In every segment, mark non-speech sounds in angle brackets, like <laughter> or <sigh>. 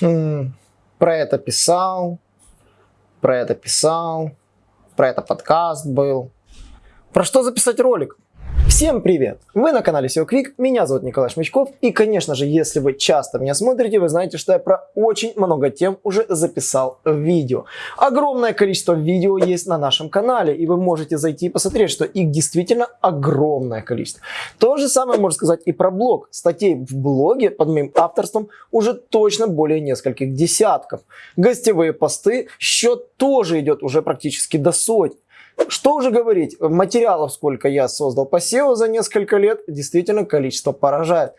Хм, про это писал, про это писал, про это подкаст был. Про что записать ролик? Всем привет! Вы на канале SEO Quick, меня зовут Николай Шмычков и, конечно же, если вы часто меня смотрите, вы знаете, что я про очень много тем уже записал видео. Огромное количество видео есть на нашем канале, и вы можете зайти и посмотреть, что их действительно огромное количество. То же самое можно сказать и про блог. Статей в блоге под моим авторством уже точно более нескольких десятков. Гостевые посты, счет тоже идет уже практически до сотни. Что уже говорить, материалов, сколько я создал по SEO за несколько лет, действительно количество поражает.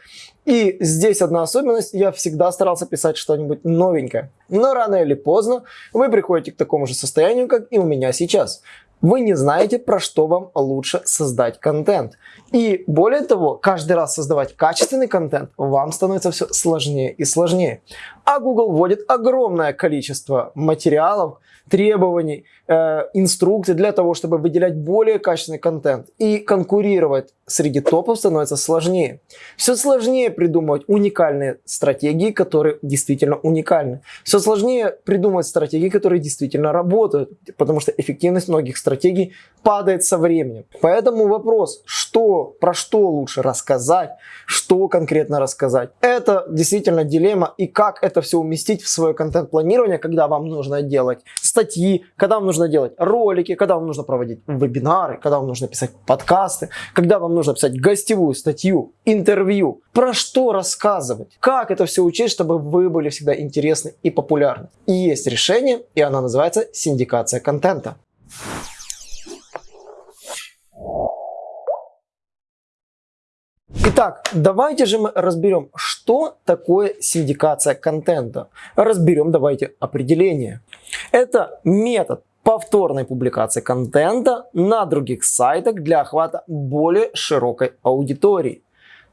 И здесь одна особенность, я всегда старался писать что-нибудь новенькое. Но рано или поздно вы приходите к такому же состоянию, как и у меня сейчас. Вы не знаете, про что вам лучше создать контент. И более того, каждый раз создавать качественный контент вам становится все сложнее и сложнее. А Google вводит огромное количество материалов, требований, э, инструкций для того, чтобы выделять более качественный контент. И конкурировать среди топов становится сложнее. Все сложнее придумывать уникальные стратегии, которые действительно уникальны. Все сложнее придумывать стратегии, которые действительно работают, потому что эффективность многих стратегий падает со временем. Поэтому вопрос, что, про что лучше рассказать, что конкретно рассказать, это действительно дилемма и как это все уместить в свое контент-планирование, когда вам нужно делать статьи, когда вам нужно делать ролики, когда вам нужно проводить вебинары, когда вам нужно писать подкасты, когда вам нужно писать гостевую статью, интервью. Про что рассказывать? Как это все учесть, чтобы вы были всегда интересны и популярны? И есть решение, и оно называется синдикация контента. Итак, давайте же мы разберем, что такое синдикация контента. Разберем давайте определение. Это метод повторной публикации контента на других сайтах для охвата более широкой аудитории.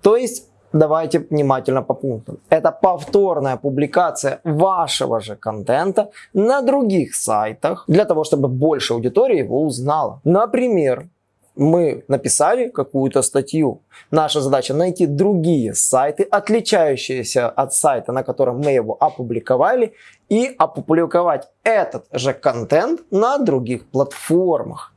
То есть, давайте внимательно по пунктам. Это повторная публикация вашего же контента на других сайтах для того, чтобы больше аудитории его узнала. Например, мы написали какую-то статью. Наша задача найти другие сайты, отличающиеся от сайта, на котором мы его опубликовали, и опубликовать этот же контент на других платформах.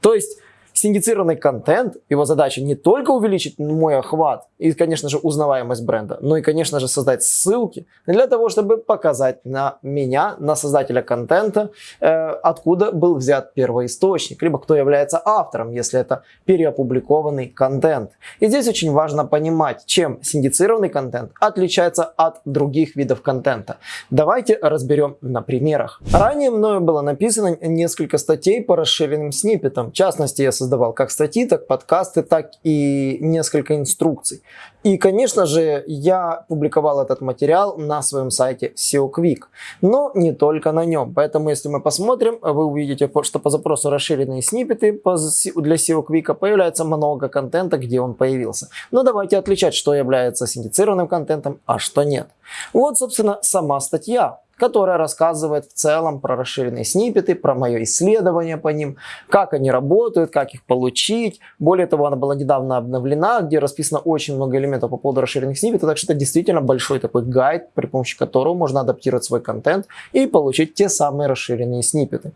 То есть синдицированный контент, его задача не только увеличить мой охват и, конечно же, узнаваемость бренда, но и, конечно же, создать ссылки для того, чтобы показать на меня, на создателя контента, э, откуда был взят первоисточник, либо кто является автором, если это переопубликованный контент. И здесь очень важно понимать, чем синдицированный контент отличается от других видов контента. Давайте разберем на примерах. Ранее мною было написано несколько статей по расширенным сниппетам. В частности, я создавал как статьи, так подкасты, так и несколько инструкций. И, конечно же, я публиковал этот материал на своем сайте SEO Quick, но не только на нем. Поэтому, если мы посмотрим, вы увидите, что по запросу расширенные сниппеты для SEO Quick появляется много контента, где он появился. Но давайте отличать, что является синдицированным контентом, а что нет. Вот, собственно, сама статья которая рассказывает в целом про расширенные сниппеты, про мое исследование по ним, как они работают, как их получить. Более того, она была недавно обновлена, где расписано очень много элементов по поводу расширенных сниппетов, так что это действительно большой такой гайд, при помощи которого можно адаптировать свой контент и получить те самые расширенные сниппеты.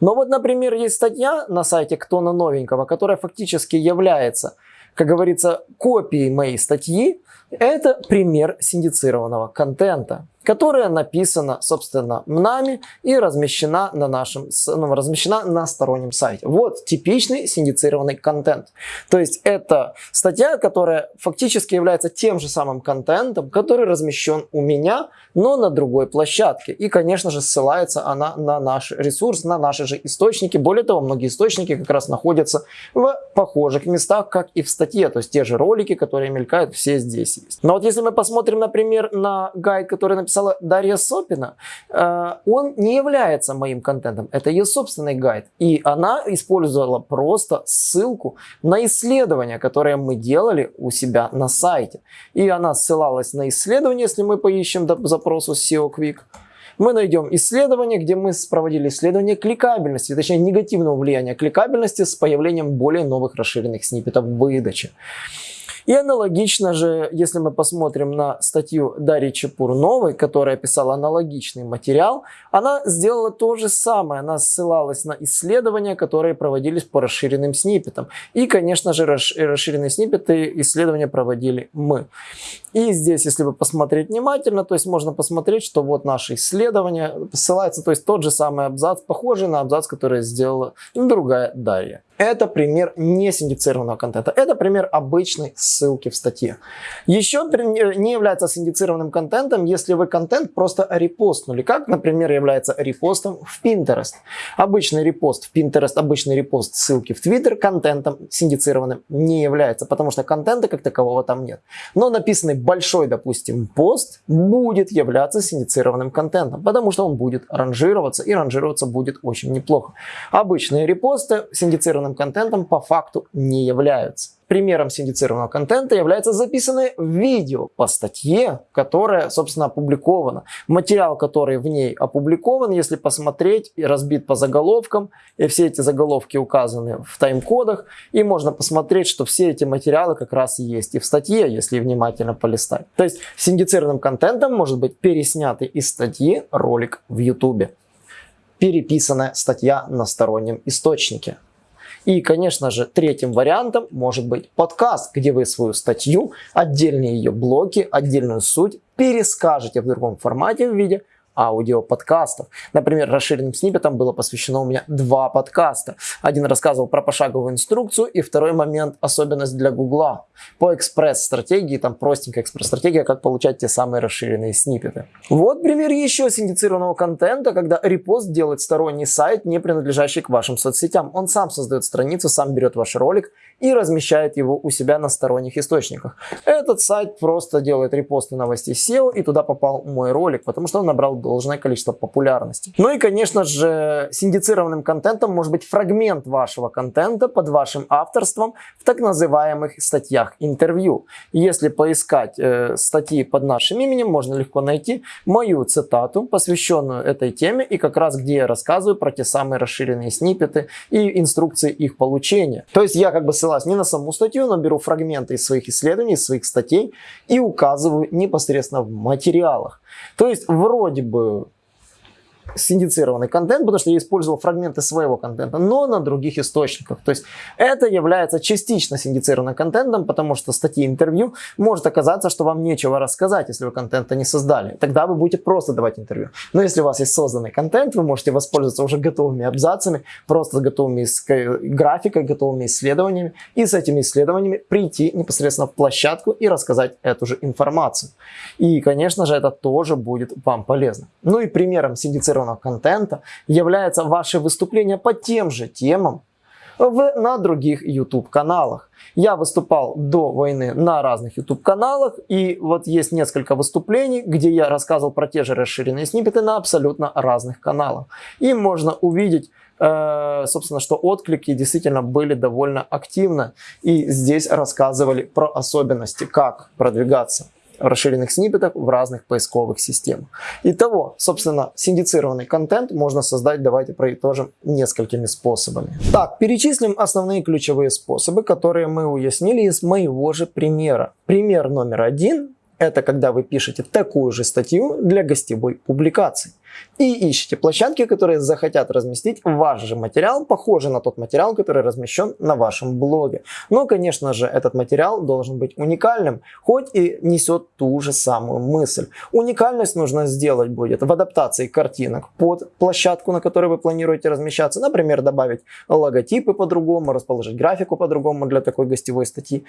Но вот, например, есть статья на сайте Ктона Новенького, которая фактически является, как говорится, копией моей статьи, это пример синдицированного контента которая написана, собственно, нами и размещена на нашем, ну, размещена на стороннем сайте. Вот типичный синдицированный контент. То есть это статья, которая фактически является тем же самым контентом, который размещен у меня, но на другой площадке. И, конечно же, ссылается она на наш ресурс, на наши же источники. Более того, многие источники как раз находятся в похожих местах, как и в статье. То есть те же ролики, которые мелькают, все здесь есть. Но вот если мы посмотрим, например, на гайд, который написан написала Дарья Сопина, э, он не является моим контентом. Это ее собственный гайд. И она использовала просто ссылку на исследование, которое мы делали у себя на сайте. И она ссылалась на исследование, если мы поищем по запросу SEO Quick. Мы найдем исследование, где мы проводили исследование кликабельности, точнее негативного влияния кликабельности с появлением более новых расширенных сниппетов выдачи. И аналогично же, если мы посмотрим на статью Дарьи Чепурновой, которая писала аналогичный материал, она сделала то же самое. Она ссылалась на исследования, которые проводились по расширенным сниппетам. И, конечно же, расширенные сниппеты исследования проводили мы. И здесь, если вы посмотреть внимательно, то есть можно посмотреть, что вот наше исследование ссылается, то есть тот же самый абзац, похожий на абзац, который сделала другая Дарья. Это пример не синдицированного контента. Это пример обычной ссылки в статье. Еще не является синдицированным контентом, если вы контент просто репостнули. Как, например, является репостом в Pinterest. Обычный репост в Pinterest, обычный репост ссылки в Twitter контентом синдицированным не является, потому что контента как такового там нет. Но написанный большой, допустим, пост будет являться синдицированным контентом, потому что он будет ранжироваться, и ранжироваться будет очень неплохо. Обычные репосты синдицированным контентом по факту не являются. Примером синдицированного контента является записанное видео по статье, которая, собственно, опубликована. Материал, который в ней опубликован, если посмотреть, и разбит по заголовкам, и все эти заголовки указаны в тайм-кодах, и можно посмотреть, что все эти материалы как раз есть и в статье, если внимательно полистать. То есть синдицированным контентом может быть переснятый из статьи ролик в YouTube. Переписанная статья на стороннем источнике. И, конечно же, третьим вариантом может быть подкаст, где вы свою статью, отдельные ее блоки, отдельную суть перескажете в другом формате в виде аудиоподкастов. Например, расширенным сниппетом было посвящено у меня два подкаста. Один рассказывал про пошаговую инструкцию, и второй момент – особенность для Гугла. По экспресс-стратегии, там простенькая экспресс-стратегия, как получать те самые расширенные сниппеты. Вот пример еще синдицированного контента, когда репост делает сторонний сайт, не принадлежащий к вашим соцсетям. Он сам создает страницу, сам берет ваш ролик и размещает его у себя на сторонних источниках. Этот сайт просто делает репосты новостей SEO, и туда попал мой ролик, потому что он набрал должное количество популярности. Ну и, конечно же, синдицированным контентом может быть фрагмент вашего контента под вашим авторством в так называемых статьях интервью. Если поискать э, статьи под нашим именем, можно легко найти мою цитату, посвященную этой теме, и как раз где я рассказываю про те самые расширенные сниппеты и инструкции их получения. То есть я как бы ссылаюсь не на саму статью, но беру фрагменты из своих исследований, из своих статей и указываю непосредственно в материалах. То есть вроде бы синдицированный контент, потому что я использовал фрагменты своего контента, но на других источниках. То есть это является частично синдицированным контентом, потому что статьи интервью может оказаться, что вам нечего рассказать, если вы контента не создали. Тогда вы будете просто давать интервью. Но если у вас есть созданный контент, вы можете воспользоваться уже готовыми абзацами, просто готовыми графикой, готовыми исследованиями, и с этими исследованиями прийти непосредственно в площадку и рассказать эту же информацию. И, конечно же, это тоже будет вам полезно. Ну и примером синдицированного синхронного контента является ваше выступление по тем же темам в, на других YouTube каналах. Я выступал до войны на разных YouTube каналах и вот есть несколько выступлений, где я рассказывал про те же расширенные сниппеты на абсолютно разных каналах. И можно увидеть э, собственно, что отклики действительно были довольно активны. И здесь рассказывали про особенности, как продвигаться расширенных сниппетов в разных поисковых системах. Итого, собственно, синдицированный контент можно создать, давайте проитожим, несколькими способами. Так, перечислим основные ключевые способы, которые мы уяснили из моего же примера. Пример номер один – это когда вы пишете такую же статью для гостевой публикации и ищите площадки, которые захотят разместить ваш же материал, похожий на тот материал, который размещен на вашем блоге. Но, конечно же, этот материал должен быть уникальным, хоть и несет ту же самую мысль. Уникальность нужно сделать будет в адаптации картинок под площадку, на которой вы планируете размещаться. Например, добавить логотипы по-другому, расположить графику по-другому для такой гостевой статьи.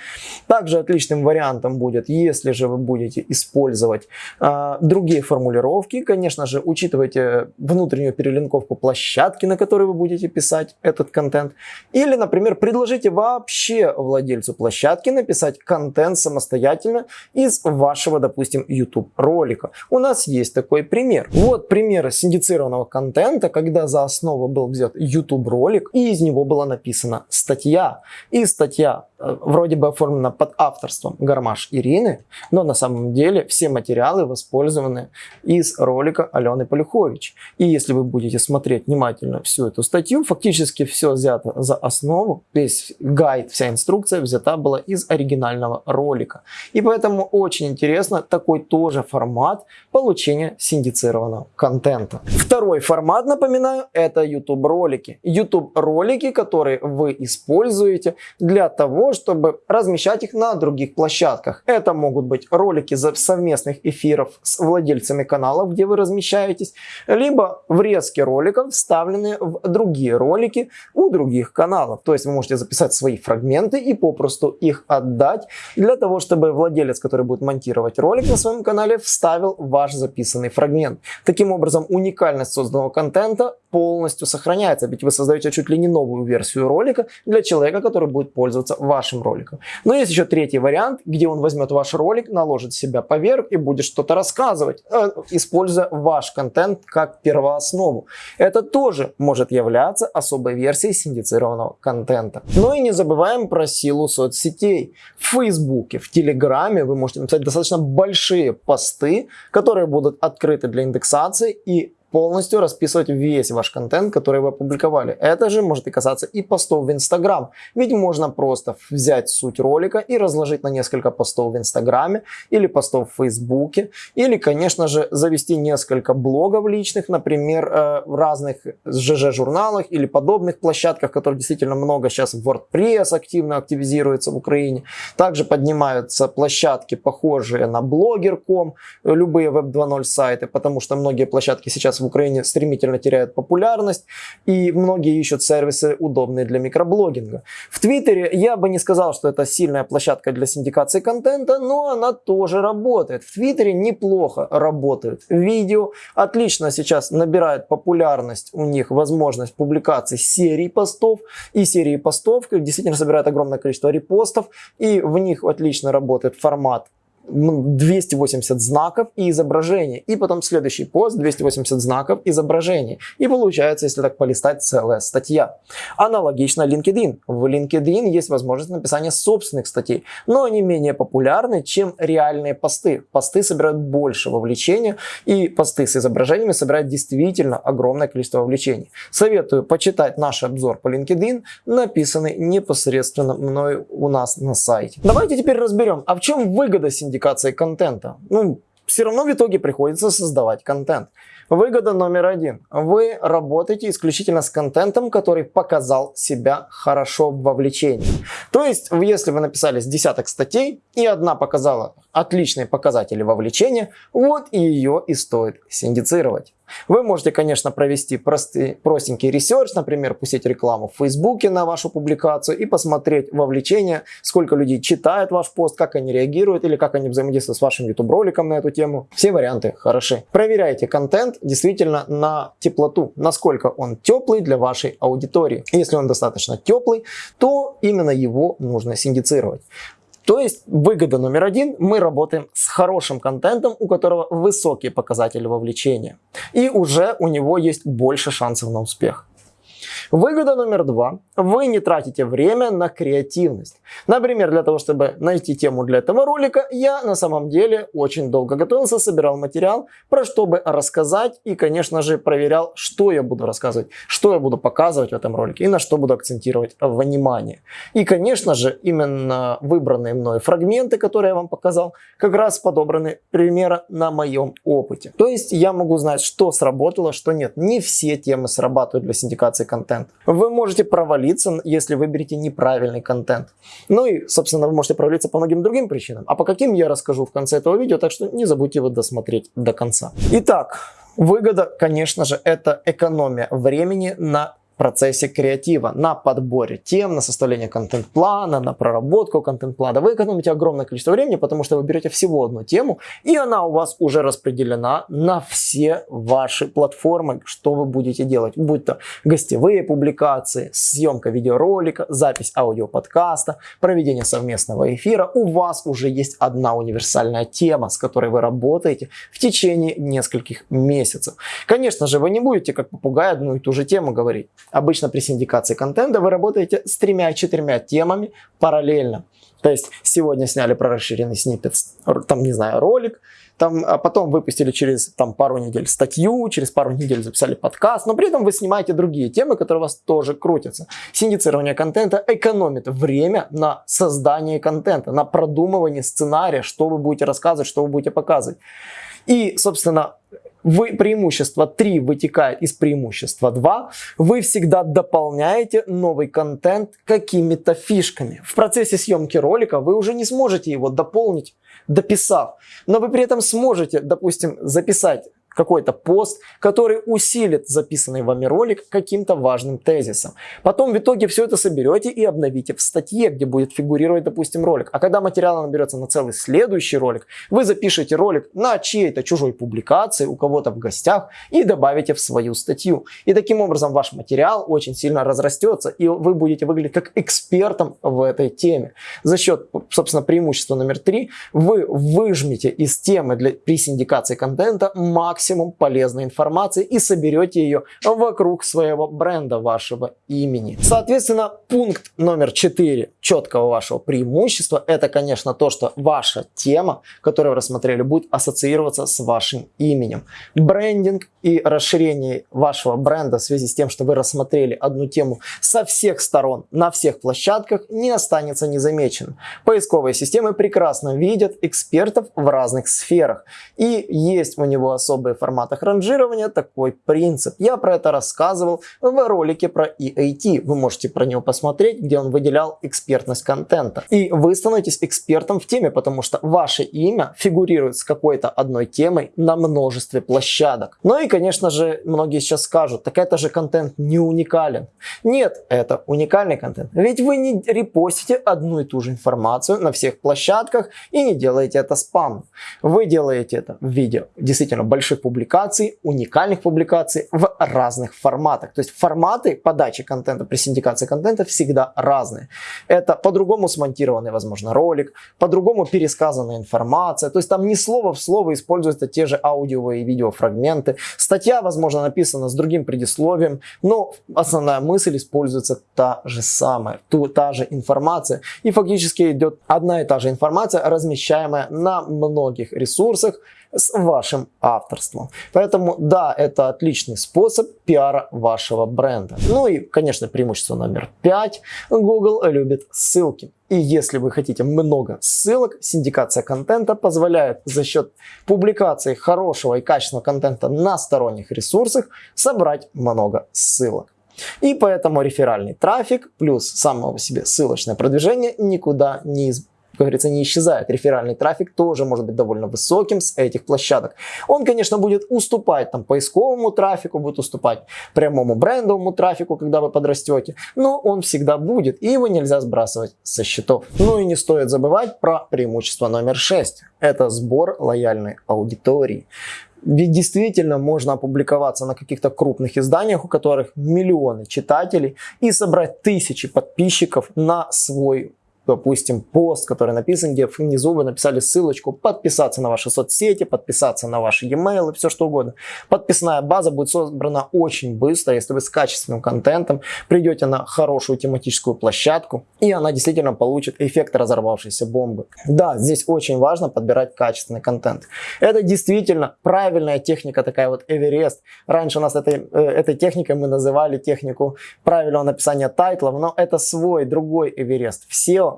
Также отличным вариантом будет, если же вы будете использовать э, другие формулировки, конечно же, учитывая учитывайте внутреннюю перелинковку площадки, на которой вы будете писать этот контент. Или, например, предложите вообще владельцу площадки написать контент самостоятельно из вашего, допустим, YouTube ролика. У нас есть такой пример. Вот пример синдицированного контента, когда за основу был взят YouTube ролик, и из него была написана статья. И статья э, вроде бы оформлена под авторством Гармаш Ирины, но на самом деле все материалы воспользованы из ролика Алены Полюбовой Ольхович. И если вы будете смотреть внимательно всю эту статью, фактически все взято за основу, весь гайд, вся инструкция взята была из оригинального ролика. И поэтому очень интересно такой тоже формат получения синдицированного контента. Второй формат, напоминаю, это YouTube ролики. YouTube ролики, которые вы используете для того, чтобы размещать их на других площадках. Это могут быть ролики совместных эфиров с владельцами каналов, где вы размещаетесь, либо врезки роликов, вставленные в другие ролики у других каналов. То есть вы можете записать свои фрагменты и попросту их отдать для того, чтобы владелец, который будет монтировать ролик на своем канале, вставил ваш записанный фрагмент. Таким образом, уникальность созданного контента полностью сохраняется, ведь вы создаете чуть ли не новую версию ролика для человека, который будет пользоваться вашим роликом. Но есть еще третий вариант, где он возьмет ваш ролик, наложит себя поверх и будет что-то рассказывать, э, используя ваш контент как первооснову. Это тоже может являться особой версией синдицированного контента. Но и не забываем про силу соцсетей. В Фейсбуке, в Телеграме вы можете написать достаточно большие посты, которые будут открыты для индексации и полностью расписывать весь ваш контент, который вы опубликовали. Это же может и касаться и постов в Инстаграм. Ведь можно просто взять суть ролика и разложить на несколько постов в Инстаграме или постов в Фейсбуке. Или, конечно же, завести несколько блогов личных, например, э, в разных ЖЖ-журналах или подобных площадках, которые действительно много сейчас в WordPress активно активизируется в Украине. Также поднимаются площадки, похожие на Blogger.com, любые Web 2.0 сайты, потому что многие площадки сейчас в Украине стремительно теряют популярность, и многие ищут сервисы, удобные для микроблогинга. В Твиттере я бы не сказал, что это сильная площадка для синдикации контента, но она тоже работает. В Твиттере неплохо работают видео, отлично сейчас набирает популярность у них возможность публикации серий постов, и серии постов действительно собирают огромное количество репостов, и в них отлично работает формат 280 знаков и изображений. И потом следующий пост 280 знаков изображений. И получается, если так полистать, целая статья. Аналогично LinkedIn. В LinkedIn есть возможность написания собственных статей, но они менее популярны, чем реальные посты. Посты собирают больше вовлечения, и посты с изображениями собирают действительно огромное количество вовлечений. Советую почитать наш обзор по LinkedIn, написанный непосредственно мной у нас на сайте. Давайте теперь разберем, а в чем выгода синдиката индикацией контента. Ну, все равно в итоге приходится создавать контент. Выгода номер один. Вы работаете исключительно с контентом, который показал себя хорошо в вовлечении. То есть, если вы написали с десяток статей, и одна показала отличные показатели вовлечения, вот и ее и стоит синдицировать. Вы можете, конечно, провести простый, простенький research, например, пустить рекламу в Фейсбуке на вашу публикацию и посмотреть вовлечение, сколько людей читает ваш пост, как они реагируют или как они взаимодействуют с вашим YouTube роликом на эту тему. Все варианты хороши. Проверяйте контент действительно на теплоту, насколько он теплый для вашей аудитории. Если он достаточно теплый, то именно его нужно синдицировать. То есть выгода номер один, мы работаем с хорошим контентом, у которого высокие показатели вовлечения. И уже у него есть больше шансов на успех. Выгода номер два. Вы не тратите время на креативность. Например, для того, чтобы найти тему для этого ролика, я на самом деле очень долго готовился, собирал материал, про что бы рассказать и, конечно же, проверял, что я буду рассказывать, что я буду показывать в этом ролике и на что буду акцентировать внимание. И, конечно же, именно выбранные мной фрагменты, которые я вам показал, как раз подобраны примерно на моем опыте. То есть я могу знать, что сработало, что нет. Не все темы срабатывают для синдикации контента контент. Вы можете провалиться, если выберете неправильный контент. Ну и, собственно, вы можете провалиться по многим другим причинам. А по каким я расскажу в конце этого видео, так что не забудьте его досмотреть до конца. Итак, выгода, конечно же, это экономия времени на процессе креатива, на подборе тем, на составление контент-плана, на проработку контент-плана. Вы экономите огромное количество времени, потому что вы берете всего одну тему, и она у вас уже распределена на все ваши платформы, что вы будете делать. Будь то гостевые публикации, съемка видеоролика, запись аудиоподкаста, проведение совместного эфира. У вас уже есть одна универсальная тема, с которой вы работаете в течение нескольких месяцев. Конечно же, вы не будете как попугай одну и ту же тему говорить. Обычно при синдикации контента вы работаете с тремя-четырьмя темами параллельно. То есть сегодня сняли про расширенный сниппет, там, не знаю, ролик, там, а потом выпустили через там, пару недель статью, через пару недель записали подкаст, но при этом вы снимаете другие темы, которые у вас тоже крутятся. Синдицирование контента экономит время на создание контента, на продумывание сценария, что вы будете рассказывать, что вы будете показывать. И, собственно, вы, преимущество 3 вытекает из преимущества 2, вы всегда дополняете новый контент какими-то фишками. В процессе съемки ролика вы уже не сможете его дополнить, дописав, но вы при этом сможете, допустим, записать какой-то пост, который усилит записанный вами ролик каким-то важным тезисом. Потом в итоге все это соберете и обновите в статье, где будет фигурировать, допустим, ролик. А когда материал наберется на целый следующий ролик, вы запишете ролик на чьей-то чужой публикации, у кого-то в гостях и добавите в свою статью. И таким образом ваш материал очень сильно разрастется, и вы будете выглядеть как экспертом в этой теме. За счет, собственно, преимущества номер три, вы выжмете из темы для, при синдикации контента максимум максимум полезной информации и соберете ее вокруг своего бренда, вашего имени. Соответственно, пункт номер 4 четкого вашего преимущества, это, конечно, то, что ваша тема, которую вы рассмотрели, будет ассоциироваться с вашим именем. Брендинг и расширение вашего бренда в связи с тем, что вы рассмотрели одну тему со всех сторон, на всех площадках, не останется незамеченным. Поисковые системы прекрасно видят экспертов в разных сферах. И есть у него особые в форматах ранжирования такой принцип. Я про это рассказывал в ролике про EAT. Вы можете про него посмотреть, где он выделял экспертность контента. И вы становитесь экспертом в теме, потому что ваше имя фигурирует с какой-то одной темой на множестве площадок. Ну и, конечно же, многие сейчас скажут, так это же контент не уникален. Нет, это уникальный контент. Ведь вы не репостите одну и ту же информацию на всех площадках и не делаете это спам. Вы делаете это в виде действительно больших публикаций, уникальных публикаций в разных форматах. То есть форматы подачи контента при синдикации контента всегда разные. Это по-другому смонтированный, возможно, ролик, по-другому пересказанная информация. То есть там не слово в слово используются те же аудио и видеофрагменты. Статья, возможно, написана с другим предисловием, но основная мысль используется та же самая, ту, та же информация. И фактически идет одна и та же информация, размещаемая на многих ресурсах, с вашим авторством. Поэтому да, это отличный способ пиара вашего бренда. Ну и, конечно, преимущество номер пять. Google любит ссылки. И если вы хотите много ссылок, синдикация контента позволяет за счет публикации хорошего и качественного контента на сторонних ресурсах собрать много ссылок. И поэтому реферальный трафик плюс самого себе ссылочное продвижение никуда не, из как говорится, не исчезает. Реферальный трафик тоже может быть довольно высоким с этих площадок. Он, конечно, будет уступать там поисковому трафику, будет уступать прямому брендовому трафику, когда вы подрастете, но он всегда будет, и его нельзя сбрасывать со счетов. Ну и не стоит забывать про преимущество номер 6. Это сбор лояльной аудитории. Ведь действительно можно опубликоваться на каких-то крупных изданиях, у которых миллионы читателей, и собрать тысячи подписчиков на свой допустим, пост, который написан, где внизу вы написали ссылочку, подписаться на ваши соцсети, подписаться на ваши e-mail и все что угодно. Подписная база будет собрана очень быстро, если вы с качественным контентом придете на хорошую тематическую площадку, и она действительно получит эффект разорвавшейся бомбы. Да, здесь очень важно подбирать качественный контент. Это действительно правильная техника, такая вот Эверест. Раньше у нас этой, э, этой техникой мы называли технику правильного написания тайтлов, но это свой, другой Эверест.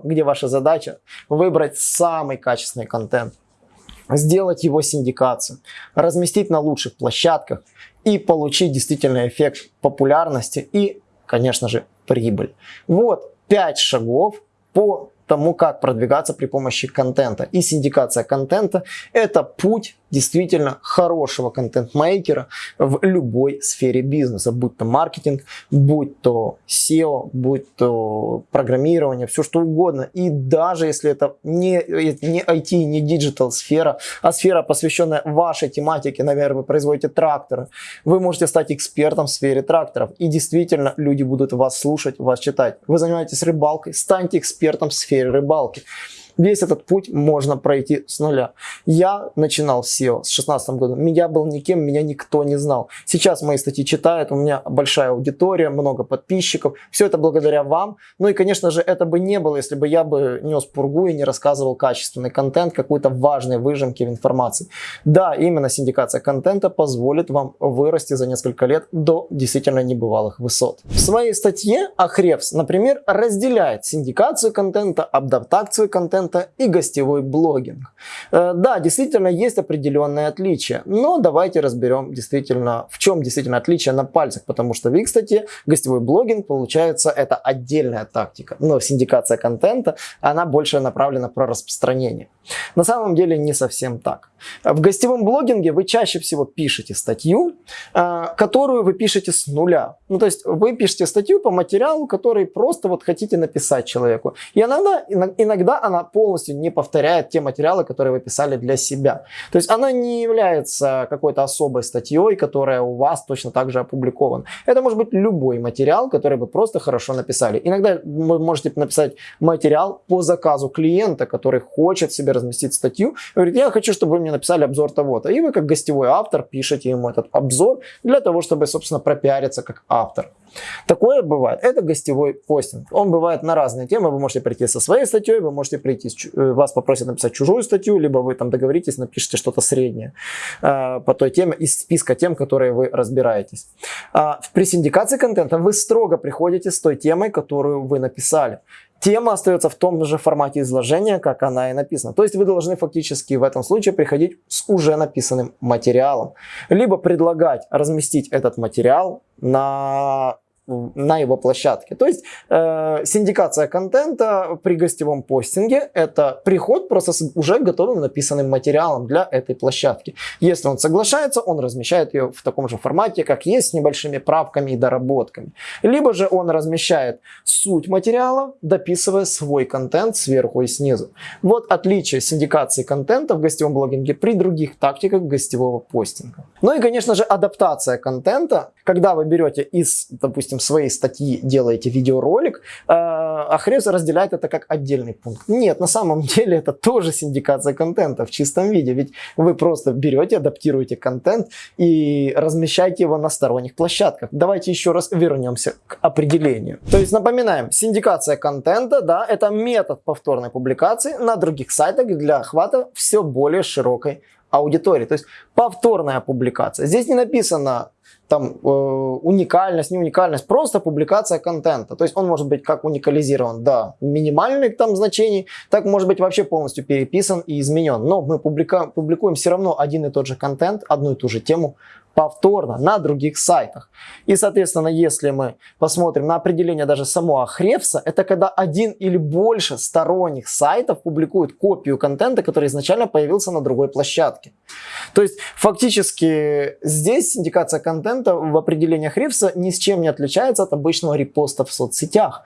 Где ваша задача выбрать самый качественный контент, сделать его синдикацию, разместить на лучших площадках и получить действительно эффект популярности и, конечно же, прибыль. Вот 5 шагов по тому, как продвигаться при помощи контента. И синдикация контента – это путь действительно хорошего контент-мейкера в любой сфере бизнеса, будь то маркетинг, будь то SEO, будь то программирование, все что угодно. И даже если это не, не IT, не digital сфера, а сфера, посвященная вашей тематике, наверное, вы производите тракторы, вы можете стать экспертом в сфере тракторов. И действительно люди будут вас слушать, вас читать. Вы занимаетесь рыбалкой, станьте экспертом в сфере рыбалки. Весь этот путь можно пройти с нуля. Я начинал с SEO с 16 года. Меня был никем, меня никто не знал. Сейчас мои статьи читают, у меня большая аудитория, много подписчиков. Все это благодаря вам. Ну и, конечно же, это бы не было, если бы я бы нес пургу и не рассказывал качественный контент, какой-то важной выжимки в информации. Да, именно синдикация контента позволит вам вырасти за несколько лет до действительно небывалых высот. В своей статье Ахревс, например, разделяет синдикацию контента, адаптацию контента и гостевой блогинг. Э, да, действительно есть определенные отличия, но давайте разберем действительно, в чем действительно отличие на пальцах, потому что в их статье гостевой блогинг, получается, это отдельная тактика, но синдикация контента, она больше направлена про распространение. На самом деле не совсем так. В гостевом блогинге вы чаще всего пишете статью, э, которую вы пишете с нуля. Ну, то есть вы пишете статью по материалу, который просто вот хотите написать человеку. И иногда, иногда она полностью не повторяет те материалы, которые вы писали для себя. То есть она не является какой-то особой статьей, которая у вас точно так же опубликована. Это может быть любой материал, который вы просто хорошо написали. Иногда вы можете написать материал по заказу клиента, который хочет себе разместить статью. Говорит, я хочу, чтобы вы мне написали обзор того-то. И вы как гостевой автор пишете ему этот обзор для того, чтобы, собственно, пропиариться как автор. Такое бывает. Это гостевой постинг. Он бывает на разные темы. Вы можете прийти со своей статьей, вы можете прийти, э, вас попросят написать чужую статью, либо вы там договоритесь, напишите что-то среднее э, по той теме из списка тем, которые вы разбираетесь. А, при синдикации контента вы строго приходите с той темой, которую вы написали тема остается в том же формате изложения, как она и написана. То есть вы должны фактически в этом случае приходить с уже написанным материалом. Либо предлагать разместить этот материал на на его площадке. То есть э, синдикация контента при гостевом постинге это приход просто с уже готовым написанным материалом для этой площадки. Если он соглашается, он размещает ее в таком же формате, как есть, с небольшими правками и доработками. Либо же он размещает суть материала, дописывая свой контент сверху и снизу. Вот отличие синдикации контента в гостевом блогинге при других тактиках гостевого постинга. Ну и, конечно же, адаптация контента, когда вы берете из, допустим, допустим, своей статьи делаете видеоролик, э, а Хрез разделяет это как отдельный пункт. Нет, на самом <laughs> деле это тоже синдикация контента в чистом виде, ведь вы просто берете, адаптируете контент и размещаете его на сторонних площадках. Давайте еще раз вернемся к определению. То есть напоминаем, синдикация контента, да, это метод повторной публикации на других сайтах для охвата все более широкой аудитории. То есть повторная публикация. Здесь не написано там э, уникальность, не уникальность, просто публикация контента. То есть он может быть как уникализирован до минимальных там значений, так может быть вообще полностью переписан и изменен. Но мы публика, публикуем все равно один и тот же контент, одну и ту же тему повторно на других сайтах. И, соответственно, если мы посмотрим на определение даже самого Хревса, это когда один или больше сторонних сайтов публикуют копию контента, который изначально появился на другой площадке. То есть, фактически, здесь индикация контента в определении Хревса ни с чем не отличается от обычного репоста в соцсетях.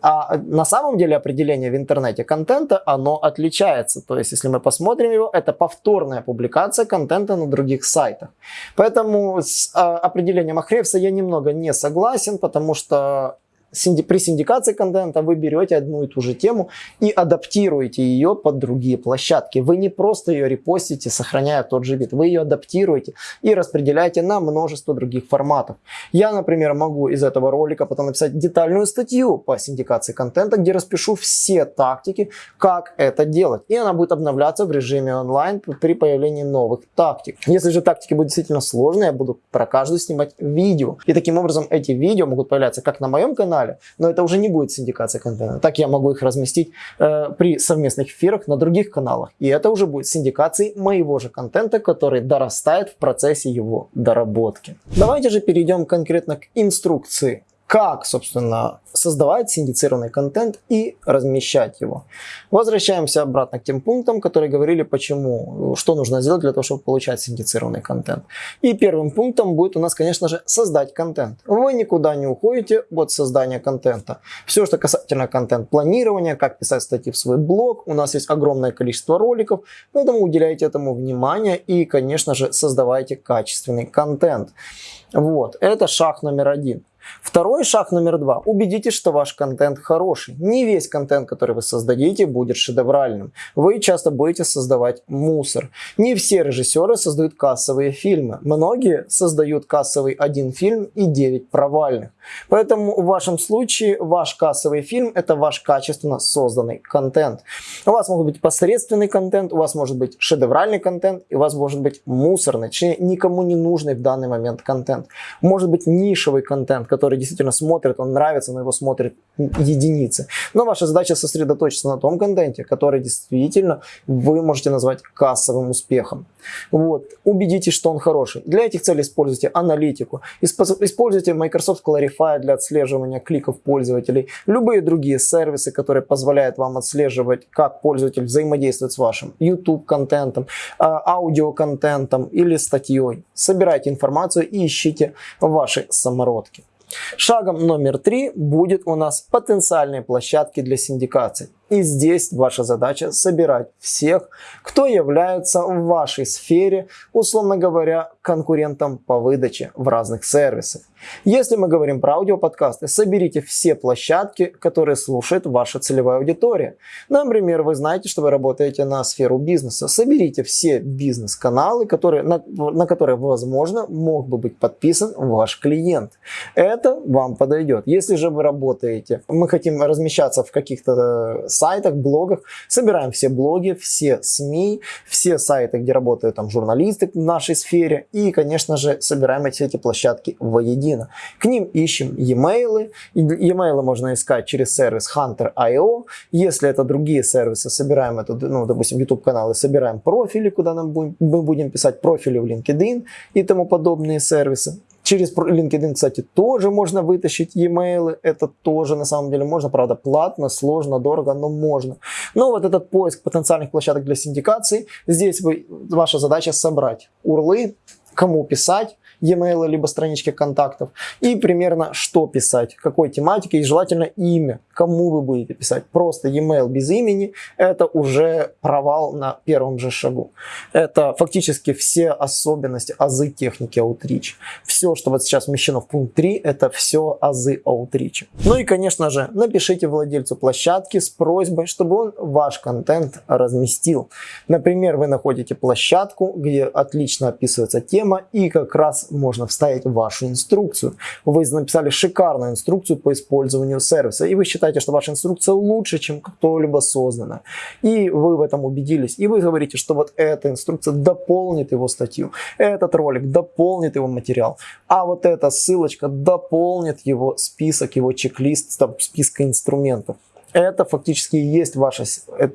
А на самом деле определение в интернете контента, оно отличается. То есть, если мы посмотрим его, это повторная публикация контента на других сайтах. Поэтому Поэтому с а, определением Ахревса я немного не согласен, потому что при синдикации контента вы берете одну и ту же тему и адаптируете ее под другие площадки. Вы не просто ее репостите, сохраняя тот же вид, вы ее адаптируете и распределяете на множество других форматов. Я, например, могу из этого ролика потом написать детальную статью по синдикации контента, где распишу все тактики, как это делать. И она будет обновляться в режиме онлайн при появлении новых тактик. Если же тактики будут действительно сложные, я буду про каждую снимать видео. И таким образом эти видео могут появляться как на моем канале, канале. Но это уже не будет синдикация контента. Так я могу их разместить э, при совместных эфирах на других каналах. И это уже будет синдикацией моего же контента, который дорастает в процессе его доработки. Давайте же перейдем конкретно к инструкции как, собственно, создавать синдицированный контент и размещать его. Возвращаемся обратно к тем пунктам, которые говорили, почему, что нужно сделать для того, чтобы получать синдицированный контент. И первым пунктом будет у нас, конечно же, создать контент. Вы никуда не уходите от создания контента. Все, что касательно контент-планирования, как писать статьи в свой блог, у нас есть огромное количество роликов, поэтому уделяйте этому внимание и, конечно же, создавайте качественный контент. Вот, это шаг номер один. Второй шаг номер два. Убедитесь, что ваш контент хороший. Не весь контент, который вы создадите, будет шедевральным. Вы часто будете создавать мусор. Не все режиссеры создают кассовые фильмы. Многие создают кассовый один фильм и 9 провальных. Поэтому в вашем случае ваш кассовый фильм это ваш качественно созданный контент. У вас может быть посредственный контент, у вас может быть шедевральный контент, и у вас может быть мусорный, точнее никому не нужный в данный момент контент. Может быть нишевый контент, который действительно смотрит, он нравится, но его смотрят единицы. Но ваша задача сосредоточиться на том контенте, который действительно вы можете назвать кассовым успехом. Вот. Убедитесь, что он хороший. Для этих целей используйте аналитику, используйте Microsoft Clarify для отслеживания кликов пользователей, любые другие сервисы, которые позволяют вам отслеживать, как пользователь взаимодействует с вашим YouTube-контентом, аудиоконтентом или статьей. Собирайте информацию и ищите ваши самородки. Шагом номер три будет у нас потенциальные площадки для синдикации. И здесь ваша задача собирать всех, кто является в вашей сфере, условно говоря, конкурентом по выдаче в разных сервисах. Если мы говорим про аудиоподкасты, соберите все площадки, которые слушает ваша целевая аудитория. Например, вы знаете, что вы работаете на сферу бизнеса. Соберите все бизнес-каналы, которые, на, на которые, возможно, мог бы быть подписан ваш клиент. Это вам подойдет. Если же вы работаете, мы хотим размещаться в каких-то сайтах, блогах. Собираем все блоги, все СМИ, все сайты, где работают там журналисты в нашей сфере. И, конечно же, собираем эти, эти площадки воедино. К ним ищем e-mail. E-mail можно искать через сервис Hunter.io. Если это другие сервисы, собираем это, ну, допустим, YouTube-каналы, собираем профили, куда нам будем, мы будем писать профили в LinkedIn и тому подобные сервисы. Через LinkedIn, кстати, тоже можно вытащить e-mail. Это тоже на самом деле можно. Правда, платно, сложно, дорого, но можно. Но вот этот поиск потенциальных площадок для синдикации, здесь вы, ваша задача собрать урлы, кому писать, e-mail, либо странички контактов. И примерно что писать, какой тематики и желательно имя, кому вы будете писать. Просто e-mail без имени – это уже провал на первом же шагу. Это фактически все особенности, азы техники Outreach. Все, что вот сейчас вмещено в пункт 3, это все азы Outreach. Ну и, конечно же, напишите владельцу площадки с просьбой, чтобы он ваш контент разместил. Например, вы находите площадку, где отлично описывается тема и как раз можно вставить вашу инструкцию. Вы написали шикарную инструкцию по использованию сервиса, и вы считаете, что ваша инструкция лучше, чем кто-либо создана. И вы в этом убедились, и вы говорите, что вот эта инструкция дополнит его статью, этот ролик дополнит его материал, а вот эта ссылочка дополнит его список, его чек-лист, списка инструментов. Это фактически и есть ваша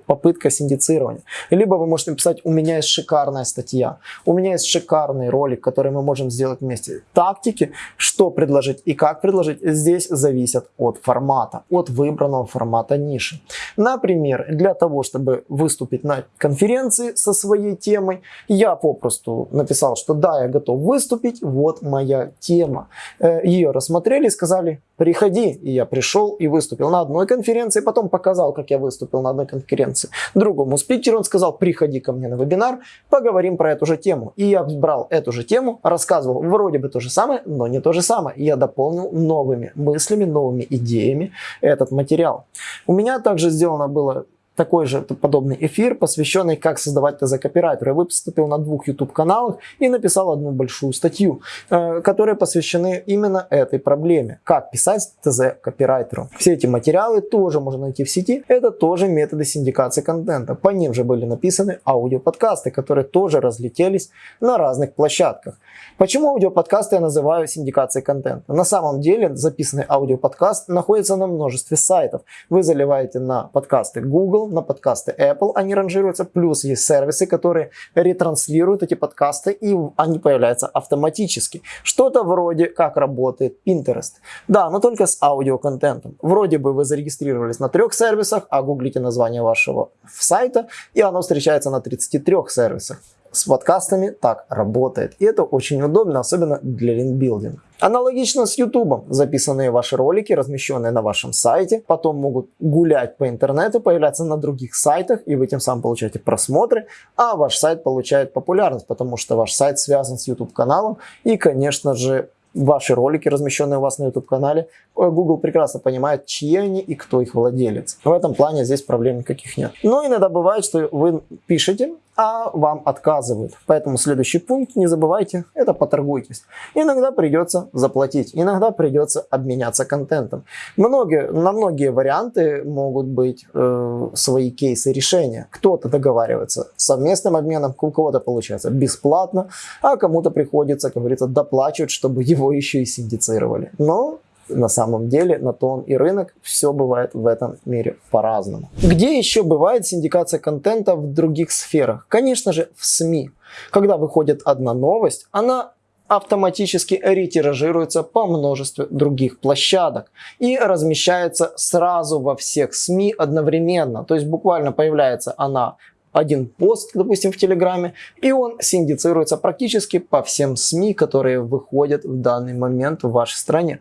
попытка синдицирования. Либо вы можете написать, у меня есть шикарная статья, у меня есть шикарный ролик, который мы можем сделать вместе. Тактики, что предложить и как предложить, здесь зависят от формата, от выбранного формата ниши. Например, для того, чтобы выступить на конференции со своей темой, я попросту написал, что да, я готов выступить, вот моя тема. Э, Ее рассмотрели и сказали, приходи. И я пришел и выступил на одной конференции, потом показал, как я выступил на одной конференции. Другому спикеру он сказал, приходи ко мне на вебинар, поговорим про эту же тему. И я брал эту же тему, рассказывал вроде бы то же самое, но не то же самое. И я дополнил новыми мыслями, новыми идеями этот материал. У меня также сделано было такой же подобный эфир, посвященный как создавать ТЗ копирайтера. Я выступил на двух YouTube каналах и написал одну большую статью, э, которые посвящены именно этой проблеме. Как писать ТЗ копирайтеру. Все эти материалы тоже можно найти в сети. Это тоже методы синдикации контента. По ним же были написаны аудиоподкасты, которые тоже разлетелись на разных площадках. Почему аудиоподкасты я называю синдикацией контента? На самом деле записанный аудиоподкаст находится на множестве сайтов. Вы заливаете на подкасты Google, на подкасты Apple, они ранжируются, плюс есть сервисы, которые ретранслируют эти подкасты и они появляются автоматически. Что-то вроде как работает Pinterest. Да, но только с аудиоконтентом. Вроде бы вы зарегистрировались на трех сервисах, а гуглите название вашего сайта и оно встречается на 33 сервисах с подкастами так работает. И это очень удобно, особенно для линкбилдинга. Аналогично с YouTube. Записанные ваши ролики, размещенные на вашем сайте, потом могут гулять по интернету, появляться на других сайтах, и вы тем самым получаете просмотры, а ваш сайт получает популярность, потому что ваш сайт связан с YouTube каналом, и, конечно же, ваши ролики, размещенные у вас на YouTube-канале, Google прекрасно понимает, чьи они и кто их владелец. В этом плане здесь проблем никаких нет. Но иногда бывает, что вы пишете, а вам отказывают. Поэтому следующий пункт, не забывайте, это поторгуйтесь. Иногда придется заплатить, иногда придется обменяться контентом. Многие, на многие варианты могут быть э, свои кейсы решения. Кто-то договаривается совместным обменом, у кого-то получается бесплатно, а кому-то приходится, как говорится, доплачивать, чтобы его еще и синдицировали. Но на самом деле на то он и рынок, все бывает в этом мире по-разному. Где еще бывает синдикация контента в других сферах? Конечно же в СМИ. Когда выходит одна новость, она автоматически ретиражируется по множеству других площадок и размещается сразу во всех СМИ одновременно. То есть буквально появляется она один пост, допустим, в Телеграме, и он синдицируется практически по всем СМИ, которые выходят в данный момент в вашей стране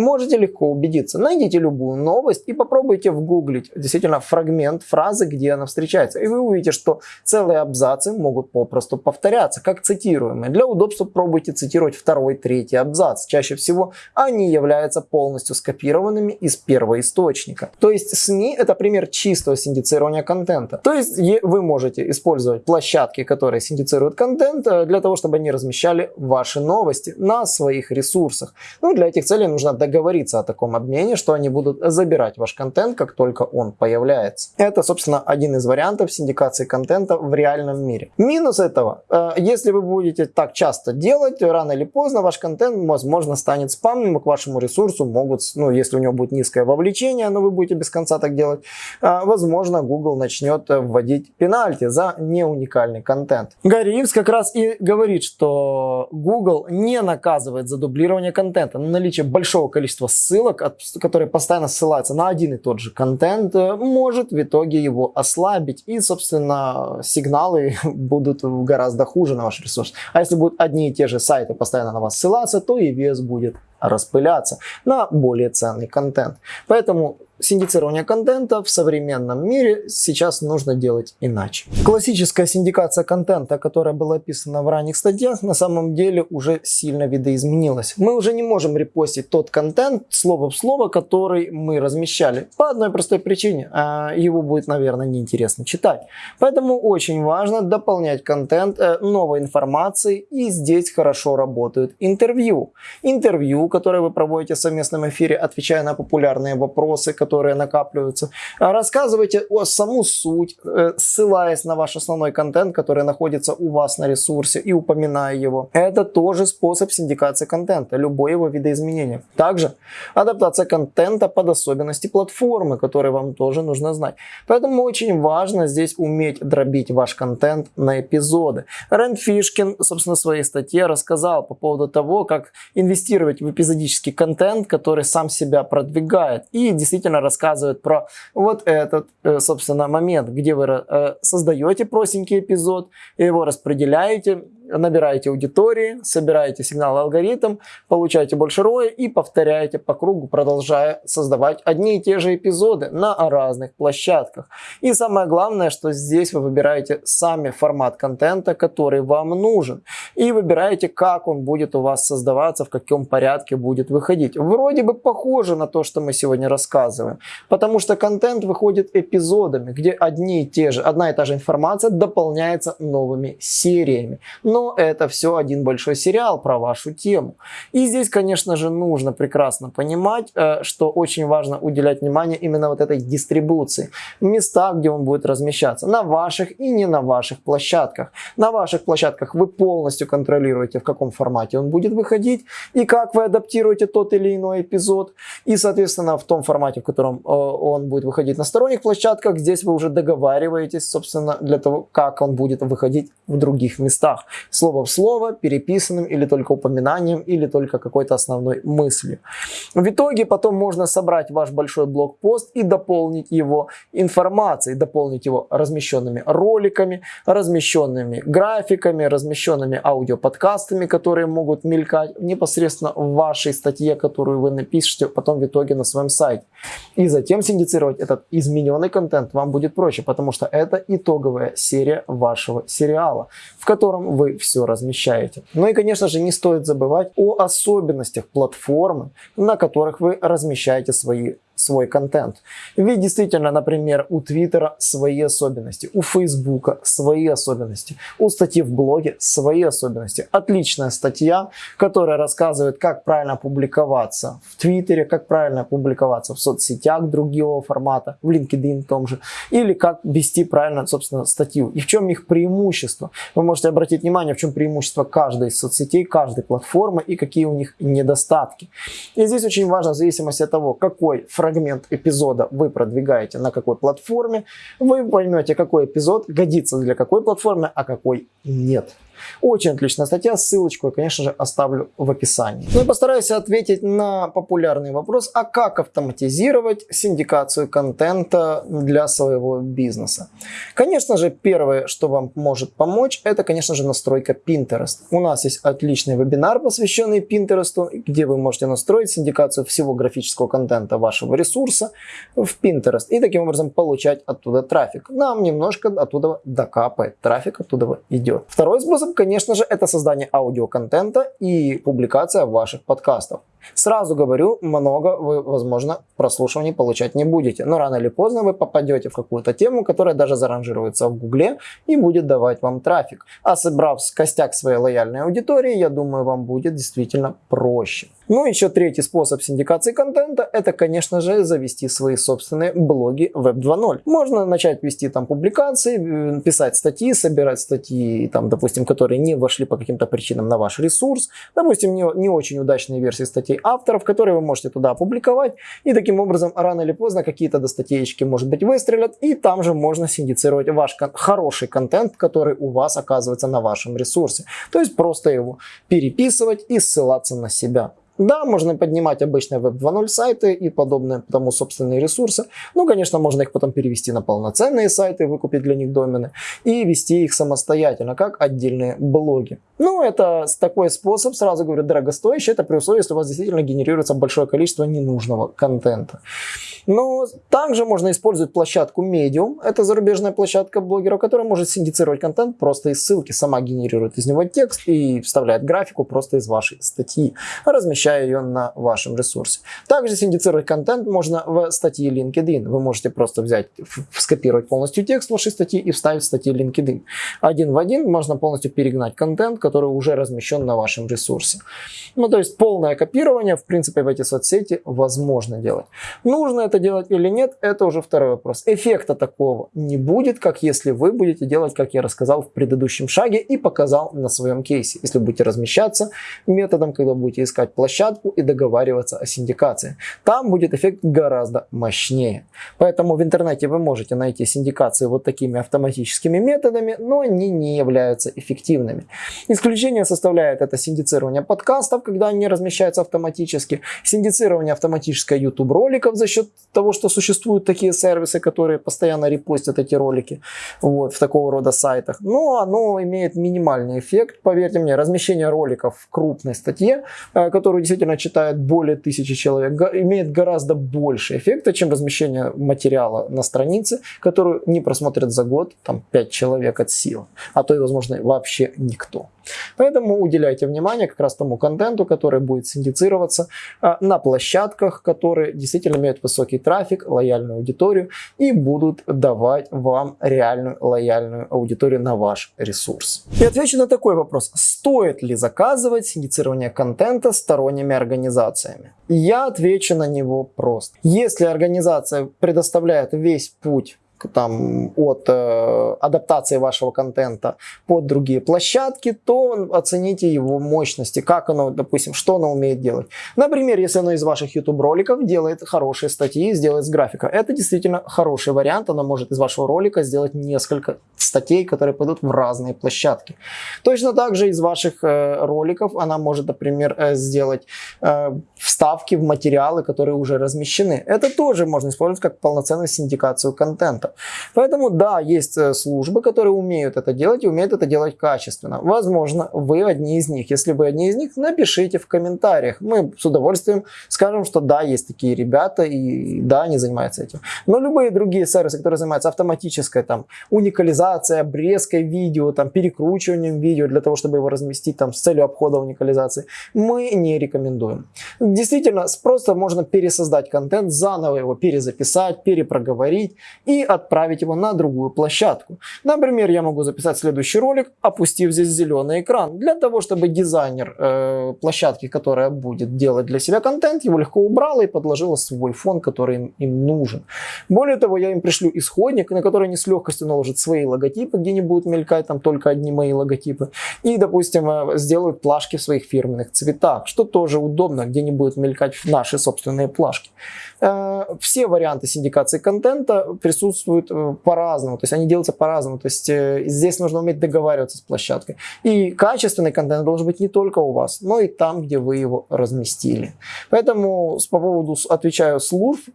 можете легко убедиться. Найдите любую новость и попробуйте вгуглить действительно фрагмент фразы, где она встречается. И вы увидите, что целые абзацы могут попросту повторяться, как цитируемые. Для удобства пробуйте цитировать второй, третий абзац. Чаще всего они являются полностью скопированными из первого источника. То есть СМИ это пример чистого синдицирования контента. То есть вы можете использовать площадки, которые синдицируют контент, э, для того, чтобы они размещали ваши новости на своих ресурсах. Ну, для этих целей нужно договориться о таком обмене, что они будут забирать ваш контент, как только он появляется. Это, собственно, один из вариантов синдикации контента в реальном мире. Минус этого, э, если вы будете так часто делать, рано или поздно ваш контент, возможно, станет спамным, к вашему ресурсу могут, ну, если у него будет низкое вовлечение, но вы будете без конца так делать, э, возможно, Google начнет вводить пенальти за неуникальный контент. Гарри Ивс как раз и говорит, что Google не наказывает за дублирование контента, но наличие большого количество ссылок, которые постоянно ссылаются на один и тот же контент, э, может в итоге его ослабить. И, собственно, сигналы <laughs> будут гораздо хуже на ваш ресурс. А если будут одни и те же сайты постоянно на вас ссылаться, то и вес будет распыляться на более ценный контент. Поэтому синдицирование контента в современном мире сейчас нужно делать иначе. Классическая синдикация контента, которая была описана в ранних статьях, на самом деле уже сильно видоизменилась. Мы уже не можем репостить тот контент слово в слово, который мы размещали. По одной простой причине. А, его будет, наверное, неинтересно читать. Поэтому очень важно дополнять контент э, новой информацией. И здесь хорошо работают интервью. Интервью, которые вы проводите в совместном эфире, отвечая на популярные вопросы, которые накапливаются. А рассказывайте о саму суть, э, ссылаясь на ваш основной контент, который находится у вас на ресурсе и упоминая его. Это тоже способ синдикации контента, любое его видоизменение. Также адаптация контента под особенности платформы, которые вам тоже нужно знать. Поэтому очень важно здесь уметь дробить ваш контент на эпизоды. Рэнд Фишкин, собственно, в своей статье рассказал по поводу того, как инвестировать в эпизодический контент, который сам себя продвигает. И действительно рассказывает про вот этот, э, собственно, момент, где вы э, создаете простенький эпизод, его распределяете, набираете аудитории, собираете сигнал алгоритм, получаете больше роя и повторяете по кругу, продолжая создавать одни и те же эпизоды на разных площадках. И самое главное, что здесь вы выбираете сами формат контента, который вам нужен. И выбираете, как он будет у вас создаваться, в каком порядке будет выходить. Вроде бы похоже на то, что мы сегодня рассказываем. Потому что контент выходит эпизодами, где одни и те же, одна и та же информация дополняется новыми сериями. Но но это все один большой сериал про вашу тему. И здесь, конечно же, нужно прекрасно понимать, э, что очень важно уделять внимание именно вот этой дистрибуции. Места, где он будет размещаться, на ваших и не на ваших площадках. На ваших площадках вы полностью контролируете, в каком формате он будет выходить и как вы адаптируете тот или иной эпизод. И, соответственно, в том формате, в котором э, он будет выходить на сторонних площадках, здесь вы уже договариваетесь, собственно, для того, как он будет выходить в других местах слово в слово, переписанным или только упоминанием, или только какой-то основной мыслью. В итоге потом можно собрать ваш большой блокпост и дополнить его информацией, дополнить его размещенными роликами, размещенными графиками, размещенными аудиоподкастами, которые могут мелькать непосредственно в вашей статье, которую вы напишете потом в итоге на своем сайте. И затем синдицировать этот измененный контент вам будет проще, потому что это итоговая серия вашего сериала, в котором вы все размещаете. Ну и, конечно же, не стоит забывать о особенностях платформы, на которых вы размещаете свои свой контент. Ведь действительно, например, у Твиттера свои особенности, у Фейсбука свои особенности, у статьи в блоге свои особенности. Отличная статья, которая рассказывает, как правильно публиковаться в Твиттере, как правильно публиковаться в соцсетях другого формата, в LinkedIn том же, или как вести правильно, собственно, статью. И в чем их преимущество. Вы можете обратить внимание, в чем преимущество каждой из соцсетей, каждой платформы и какие у них недостатки. И здесь очень важно, в зависимости от того, какой фрагмент фрагмент эпизода вы продвигаете на какой платформе, вы поймете, какой эпизод годится для какой платформы, а какой нет. Очень отличная статья, ссылочку я, конечно же, оставлю в описании. Ну постараюсь ответить на популярный вопрос, а как автоматизировать синдикацию контента для своего бизнеса. Конечно же, первое, что вам может помочь, это, конечно же, настройка Pinterest. У нас есть отличный вебинар, посвященный Pinterest, где вы можете настроить синдикацию всего графического контента вашего ресурса в Pinterest и таким образом получать оттуда трафик. Нам немножко оттуда докапает, трафик оттуда идет. Второй способ конечно же, это создание аудиоконтента и публикация ваших подкастов. Сразу говорю, много вы, возможно, прослушиваний получать не будете, но рано или поздно вы попадете в какую-то тему, которая даже заранжируется в Гугле и будет давать вам трафик. А собрав костяк своей лояльной аудитории, я думаю, вам будет действительно проще. Ну, еще третий способ синдикации контента, это, конечно же, завести свои собственные блоги Web 2.0. Можно начать вести там публикации, писать статьи, собирать статьи, там, допустим, которые не вошли по каким-то причинам на ваш ресурс, допустим, не, не очень удачные версии статьи статей авторов, которые вы можете туда опубликовать. И таким образом, рано или поздно, какие-то до статейки, может быть, выстрелят. И там же можно синдицировать ваш хороший контент, который у вас оказывается на вашем ресурсе. То есть просто его переписывать и ссылаться на себя. Да, можно поднимать обычные Web 2.0 сайты и подобные тому собственные ресурсы. Ну, конечно, можно их потом перевести на полноценные сайты, выкупить для них домены и вести их самостоятельно, как отдельные блоги. Ну, это такой способ, сразу говорю, дорогостоящий. Это при условии, если у вас действительно генерируется большое количество ненужного контента. Но также можно использовать площадку Medium. Это зарубежная площадка блогеров, которая может синдицировать контент просто из ссылки. Сама генерирует из него текст и вставляет графику просто из вашей статьи, размещая ее на вашем ресурсе. Также синдицировать контент можно в статье LinkedIn. Вы можете просто взять, скопировать полностью текст вашей статьи и вставить в статьи LinkedIn. Один в один можно полностью перегнать контент, который уже размещен на вашем ресурсе. Ну, то есть полное копирование, в принципе, в эти соцсети возможно делать. Нужно это делать или нет, это уже второй вопрос. Эффекта такого не будет, как если вы будете делать, как я рассказал в предыдущем шаге и показал на своем кейсе. Если будете размещаться методом, когда будете искать площадку и договариваться о синдикации. Там будет эффект гораздо мощнее. Поэтому в интернете вы можете найти синдикации вот такими автоматическими методами, но они не являются эффективными. Исключение составляет это синдицирование подкастов, когда они размещаются автоматически, синдицирование автоматическое YouTube роликов за счет того, что существуют такие сервисы, которые постоянно репостят эти ролики вот, в такого рода сайтах. Но оно имеет минимальный эффект, поверьте мне, размещение роликов в крупной статье, э, которую действительно читает более тысячи человек, имеет гораздо больше эффекта, чем размещение материала на странице, которую не просмотрят за год там 5 человек от сил, а то и, возможно, вообще никто. Поэтому уделяйте внимание как раз тому контенту, который будет синдицироваться а, на площадках, которые действительно имеют высокий трафик, лояльную аудиторию и будут давать вам реальную лояльную аудиторию на ваш ресурс. И отвечу на такой вопрос. Стоит ли заказывать синдицирование контента сторонними организациями? Я отвечу на него просто. Если организация предоставляет весь путь там, от э, адаптации вашего контента под другие площадки, то оцените его мощности, как оно, допустим, что оно умеет делать. Например, если оно из ваших YouTube роликов делает хорошие статьи, сделает с графика. Это действительно хороший вариант, оно может из вашего ролика сделать несколько статей, которые пойдут в разные площадки. Точно так же из ваших э, роликов она может, например, э, сделать э, вставки в материалы, которые уже размещены. Это тоже можно использовать как полноценную синдикацию контента. Поэтому да, есть э, службы, которые умеют это делать и умеют это делать качественно. Возможно, вы одни из них. Если вы одни из них, напишите в комментариях. Мы с удовольствием скажем, что да, есть такие ребята и да, они занимаются этим. Но любые другие сервисы, которые занимаются автоматической там уникализацией, обрезкой видео, там перекручиванием видео для того, чтобы его разместить там с целью обхода уникализации, мы не рекомендуем. Действительно, просто можно пересоздать контент, заново его перезаписать, перепроговорить и отправить его на другую площадку. Например, я могу записать следующий ролик, опустив здесь зеленый экран, для того, чтобы дизайнер э, площадки, которая будет делать для себя контент, его легко убрала и подложила свой фон, который им, им нужен. Более того, я им пришлю исходник, на который они с легкостью наложат свои логотипы, где не будут мелькать там только одни мои логотипы. И, допустим, э, сделают плашки в своих фирменных цветах, что тоже удобно, где не будут мелькать наши собственные плашки. Э, все варианты синдикации контента присутствуют э, по-разному, то есть они делаются по-разному. То есть здесь нужно уметь договариваться с площадкой. И качественный контент должен быть не только у вас, но и там, где вы его разместили. Поэтому по поводу, отвечаю, служб,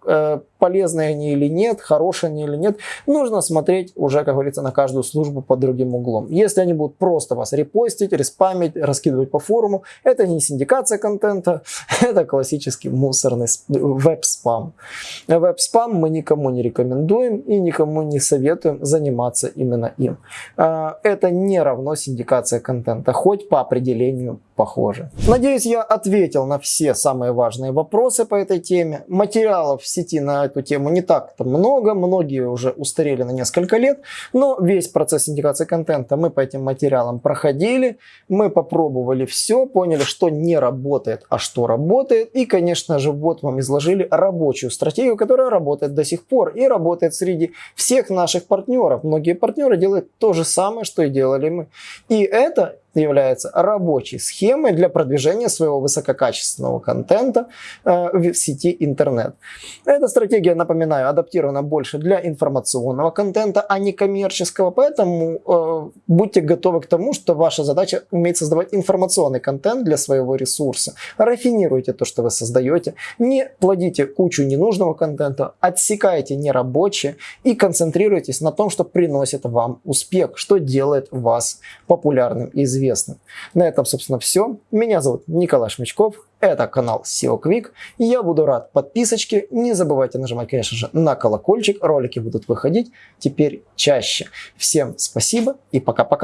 полезные они или нет, хорошие они или нет, нужно смотреть уже, как говорится, на каждую службу под другим углом. Если они будут просто вас репостить, респамить, раскидывать по форуму, это не синдикация контента, <laughs> это классический мусорный веб-спам. Веб-спам мы никому не рекомендуем и никому не советуем заниматься именно им. А, это не равно синдикация контента, хоть по определению похоже. Надеюсь, я ответил на все самые важные вопросы по этой теме. Материалов в сети на эту тему не так-то много, многие уже устарели на несколько лет, но весь процесс индикации контента мы по этим материалам проходили, мы попробовали все, поняли, что не работает, а что работает, и, конечно же, вот вам изложили рабочую стратегию, которая работает до сих пор и работает среди всех наших партнеров. Многие партнеры делают то же самое, что и делали мы. И это является рабочей схемой для продвижения своего высококачественного контента э, в сети интернет. Эта стратегия, напоминаю, адаптирована больше для информационного контента, а не коммерческого, поэтому э, будьте готовы к тому, что ваша задача уметь создавать информационный контент для своего ресурса. Рафинируйте то, что вы создаете, не плодите кучу ненужного контента, отсекайте нерабочее и концентрируйтесь на том, что приносит вам успех, что делает вас популярным и известным известным. На этом, собственно, все. Меня зовут Николай Шмичков. Это канал SEO Quick. Я буду рад подписочке. Не забывайте нажимать, конечно же, на колокольчик. Ролики будут выходить теперь чаще. Всем спасибо и пока-пока.